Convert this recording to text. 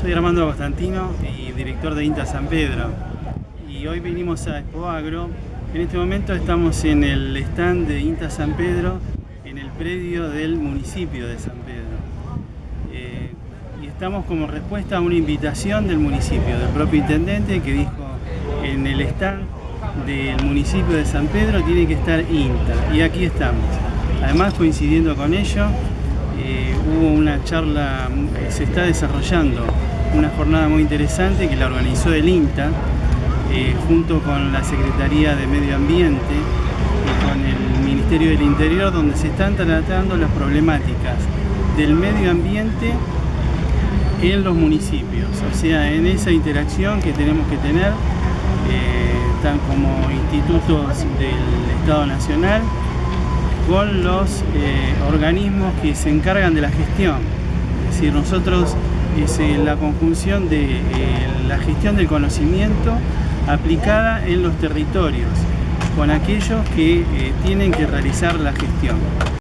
Soy Armando Constantino y director de INTA San Pedro y hoy venimos a Expo Agro. En este momento estamos en el stand de INTA San Pedro en el predio del municipio de San Pedro eh, y estamos como respuesta a una invitación del municipio, del propio intendente que dijo en el stand del municipio de San Pedro tiene que estar INTA y aquí estamos. Además coincidiendo con ello eh, hubo una charla, eh, se está desarrollando una jornada muy interesante que la organizó el INTA eh, junto con la Secretaría de Medio Ambiente y con el Ministerio del Interior donde se están tratando las problemáticas del medio ambiente en los municipios, o sea, en esa interacción que tenemos que tener, tan como institutos del Estado Nacional, con los eh, organismos que se encargan de la gestión. Es decir, nosotros es eh, la conjunción de eh, la gestión del conocimiento aplicada en los territorios, con aquellos que tienen que realizar la gestión.